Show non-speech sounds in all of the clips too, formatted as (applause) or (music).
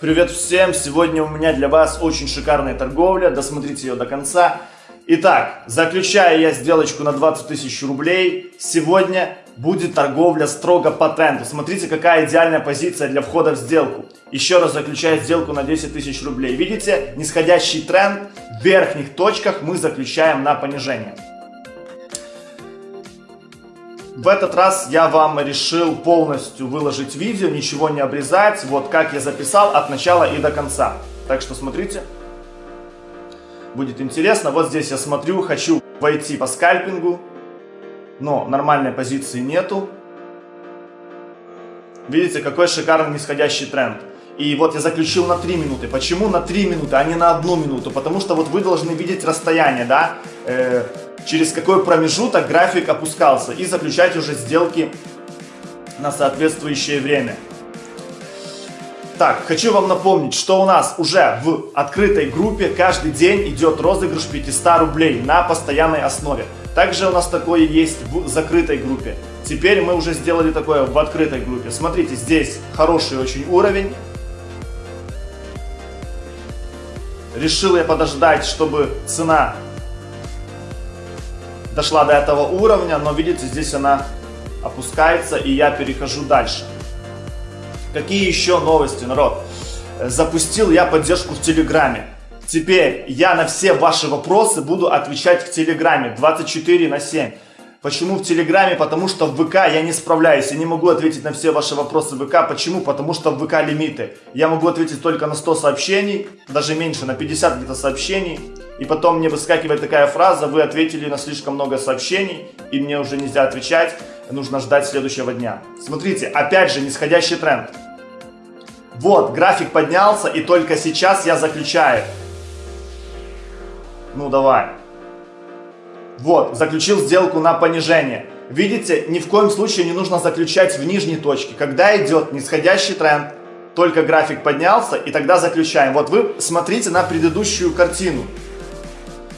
Привет всем! Сегодня у меня для вас очень шикарная торговля, досмотрите ее до конца. Итак, заключаю я сделочку на 20 тысяч рублей. Сегодня будет торговля строго по тренду. Смотрите, какая идеальная позиция для входа в сделку. Еще раз заключаю сделку на 10 тысяч рублей. Видите, нисходящий тренд в верхних точках мы заключаем на понижение. В этот раз я вам решил полностью выложить видео, ничего не обрезать, вот как я записал от начала и до конца. Так что смотрите, будет интересно. Вот здесь я смотрю, хочу войти по скальпингу, но нормальной позиции нету. Видите, какой шикарный нисходящий тренд. И вот я заключил на 3 минуты. Почему на 3 минуты, а не на 1 минуту? Потому что вот вы должны видеть расстояние, да, э, через какой промежуток график опускался. И заключать уже сделки на соответствующее время. Так, хочу вам напомнить, что у нас уже в открытой группе каждый день идет розыгрыш 500 рублей на постоянной основе. Также у нас такое есть в закрытой группе. Теперь мы уже сделали такое в открытой группе. Смотрите, здесь хороший очень уровень. Решил я подождать, чтобы цена дошла до этого уровня, но видите, здесь она опускается, и я перехожу дальше. Какие еще новости, народ? Запустил я поддержку в Телеграме. Теперь я на все ваши вопросы буду отвечать в Телеграме 24 на 7. Почему в Телеграме? Потому что в ВК я не справляюсь, я не могу ответить на все ваши вопросы в ВК. Почему? Потому что в ВК лимиты. Я могу ответить только на 100 сообщений, даже меньше, на 50 где-то сообщений. И потом мне выскакивает такая фраза, вы ответили на слишком много сообщений, и мне уже нельзя отвечать, нужно ждать следующего дня. Смотрите, опять же, нисходящий тренд. Вот, график поднялся, и только сейчас я заключаю. Ну, давай. Вот, заключил сделку на понижение. Видите, ни в коем случае не нужно заключать в нижней точке. Когда идет нисходящий тренд, только график поднялся, и тогда заключаем. Вот вы смотрите на предыдущую картину.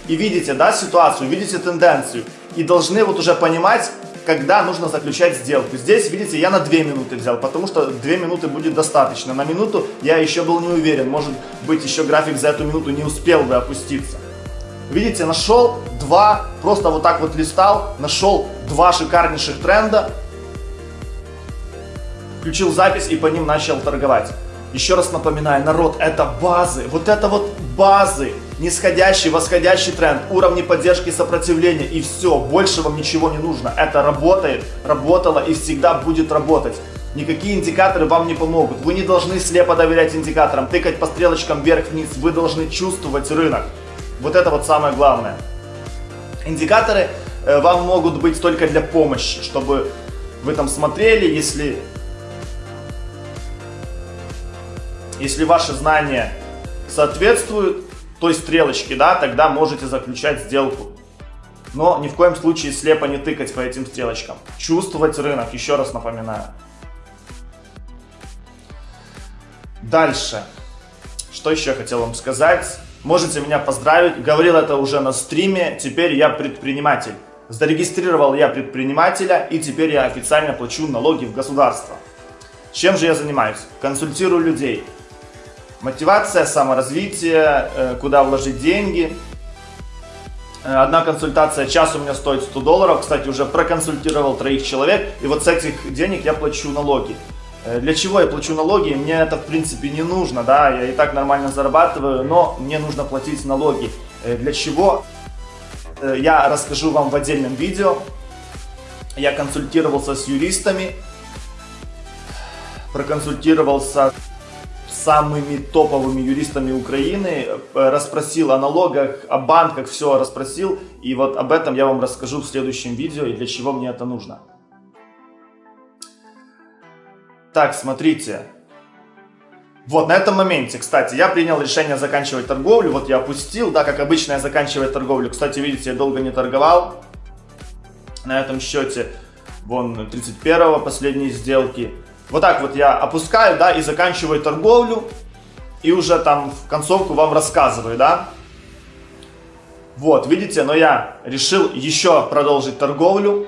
И видите, да, ситуацию, видите тенденцию. И должны вот уже понимать, когда нужно заключать сделку. Здесь, видите, я на 2 минуты взял, потому что 2 минуты будет достаточно. На минуту я еще был не уверен, может быть еще график за эту минуту не успел бы опуститься. Видите, нашел два, просто вот так вот листал, нашел два шикарнейших тренда, включил запись и по ним начал торговать. Еще раз напоминаю, народ, это базы, вот это вот базы, нисходящий, восходящий тренд, уровни поддержки и сопротивления и все, больше вам ничего не нужно. Это работает, работало и всегда будет работать. Никакие индикаторы вам не помогут. Вы не должны слепо доверять индикаторам, тыкать по стрелочкам вверх-вниз. Вы должны чувствовать рынок. Вот это вот самое главное. Индикаторы э, вам могут быть только для помощи, чтобы вы там смотрели, если, если ваши знания соответствуют той стрелочке, да, тогда можете заключать сделку. Но ни в коем случае слепо не тыкать по этим стрелочкам. Чувствовать рынок, еще раз напоминаю. Дальше. Что еще хотел вам сказать? Можете меня поздравить. Говорил это уже на стриме. Теперь я предприниматель. Зарегистрировал я предпринимателя и теперь я официально плачу налоги в государство. Чем же я занимаюсь? Консультирую людей. Мотивация, саморазвитие, э, куда вложить деньги. Э, одна консультация, час у меня стоит 100 долларов. Кстати, уже проконсультировал троих человек. И вот с этих денег я плачу налоги. Э, для чего я плачу налоги? Мне это в принципе не нужно, да, я и так нормально зарабатываю, но мне нужно платить налоги. Э, для чего? Э, я расскажу вам в отдельном видео. Я консультировался с юристами, проконсультировался с самыми топовыми юристами Украины, расспросил о налогах, о банках, все расспросил. И вот об этом я вам расскажу в следующем видео и для чего мне это нужно. Так, смотрите. Вот, на этом моменте, кстати, я принял решение заканчивать торговлю. Вот я опустил, да, как обычно я заканчиваю торговлю. Кстати, видите, я долго не торговал. На этом счете, вон, 31 последние сделки. Вот так вот я опускаю, да, и заканчиваю торговлю. И уже там в концовку вам рассказываю, да. Вот, видите, но я решил еще продолжить торговлю.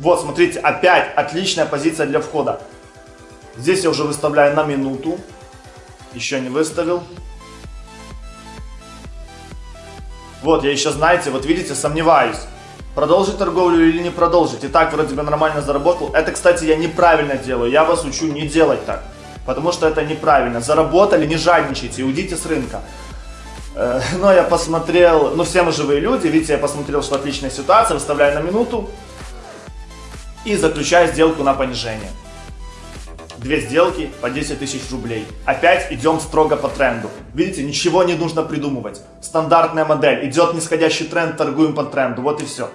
Вот, смотрите, опять отличная позиция для входа. Здесь я уже выставляю на минуту. Еще не выставил. Вот, я еще, знаете, вот видите, сомневаюсь. Продолжить торговлю или не продолжить. И так вроде бы нормально заработал. Это, кстати, я неправильно делаю. Я вас учу не делать так. Потому что это неправильно. Заработали, не жадничайте, уйдите с рынка. Э, (laughs) но я посмотрел, ну все мы живые люди, видите, я посмотрел, что отличная ситуация, выставляю на минуту и заключаю сделку на понижение. Две сделки по 10 тысяч рублей. Опять идем строго по тренду. Видите, ничего не нужно придумывать. Стандартная модель. Идет нисходящий тренд, торгуем по тренду. Вот и все.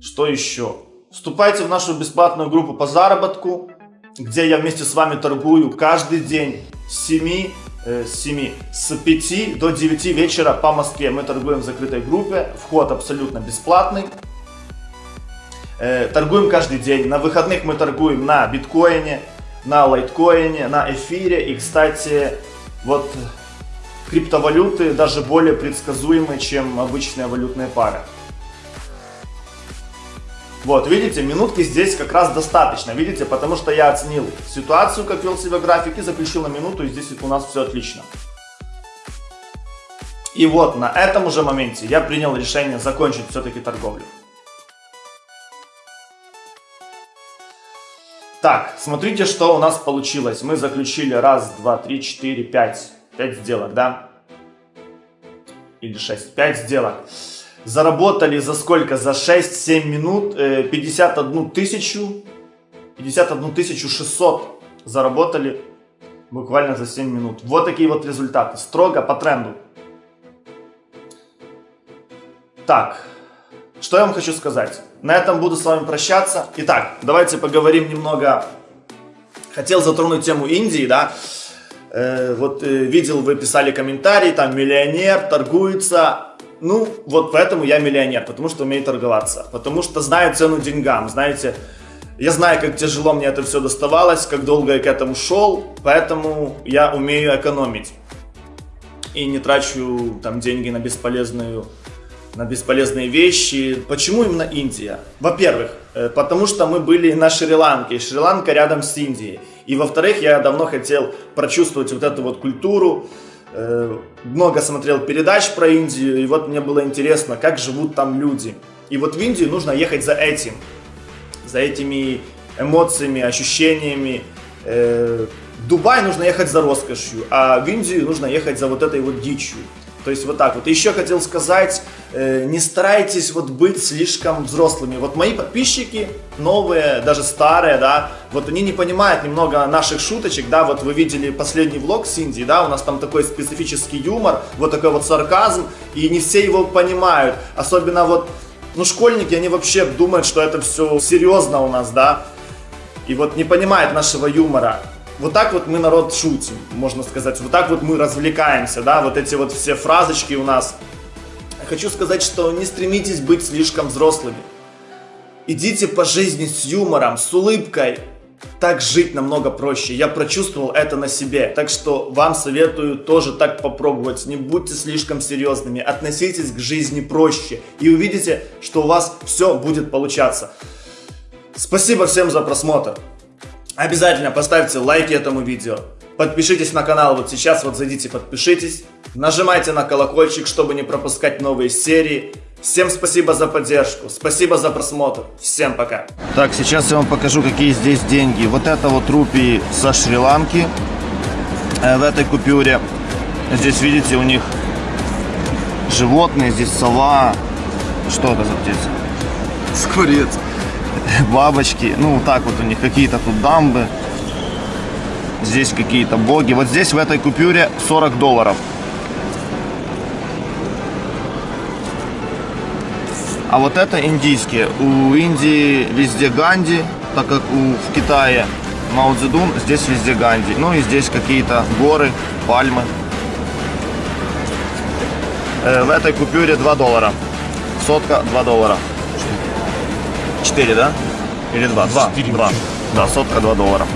Что еще? Вступайте в нашу бесплатную группу по заработку, где я вместе с вами торгую каждый день с 7 Э, с 7, с 5 до 9 вечера по Москве. Мы торгуем в закрытой группе, вход абсолютно бесплатный. Э, торгуем каждый день. На выходных мы торгуем на биткоине, на лайткоине, на эфире. И, кстати, вот криптовалюты даже более предсказуемы, чем обычные валютные пары. Вот, видите, минутки здесь как раз достаточно, видите, потому что я оценил ситуацию, как вел себя график, и заключил на минуту, и здесь у нас все отлично. И вот на этом уже моменте я принял решение закончить все-таки торговлю. Так, смотрите, что у нас получилось. Мы заключили раз, два, три, четыре, пять. Пять сделок, да? Или шесть. Пять сделок заработали за сколько? За 6-7 минут 51 э, тысячу, 51 тысячу 600 заработали буквально за 7 минут. Вот такие вот результаты, строго по тренду. Так, что я вам хочу сказать? На этом буду с вами прощаться. Итак, давайте поговорим немного. Хотел затронуть тему Индии, да. Э, вот э, видел, вы писали комментарии, там миллионер торгуется ну, вот поэтому я миллионер, потому что умею торговаться, потому что знаю цену деньгам, знаете, я знаю, как тяжело мне это все доставалось, как долго я к этому шел, поэтому я умею экономить и не трачу там деньги на бесполезную на бесполезные вещи. Почему именно Индия? Во-первых, э, потому что мы были на Шри-Ланке, Шри-Ланка рядом с Индией. И во-вторых, я давно хотел прочувствовать вот эту вот культуру, много смотрел передач про Индию, и вот мне было интересно, как живут там люди. И вот в Индию нужно ехать за этим, за этими эмоциями, ощущениями. Э, Дубай нужно ехать за роскошью, а в Индию нужно ехать за вот этой вот дичью. То есть вот так вот. Еще хотел сказать, э, не старайтесь вот быть слишком взрослыми. Вот мои подписчики, новые, даже старые, да, вот они не понимают немного наших шуточек, да, вот вы видели последний влог с Индии, да, у нас там такой специфический юмор, вот такой вот сарказм, и не все его понимают. Особенно вот, ну, школьники, они вообще думают, что это все серьезно у нас, да, и вот не понимают нашего юмора вот так вот мы народ шутим, можно сказать. Вот так вот мы развлекаемся, да, вот эти вот все фразочки у нас. Хочу сказать, что не стремитесь быть слишком взрослыми. Идите по жизни с юмором, с улыбкой. Так жить намного проще. Я прочувствовал это на себе. Так что вам советую тоже так попробовать. Не будьте слишком серьезными. Относитесь к жизни проще. И увидите, что у вас все будет получаться. Спасибо всем за просмотр. Обязательно поставьте лайки этому видео. Подпишитесь на канал вот сейчас, вот зайдите, подпишитесь. Нажимайте на колокольчик, чтобы не пропускать новые серии. Всем спасибо за поддержку, спасибо за просмотр. Всем пока. Так, сейчас я вам покажу, какие здесь деньги. Вот это вот рупии со Шри-Ланки э, в этой купюре. Здесь, видите, у них животные, здесь сова. Что это за птица? Скворец бабочки. Ну, вот так вот у них какие-то тут дамбы. Здесь какие-то боги. Вот здесь в этой купюре 40 долларов. А вот это индийские. У Индии везде Ганди, так как у, в Китае Мао Цзэдун, здесь везде Ганди. Ну и здесь какие-то горы, пальмы. Э, в этой купюре 2 доллара. Сотка 2 доллара. 4, да? Или 2? 2. 2. Да, сотка 2 доллара.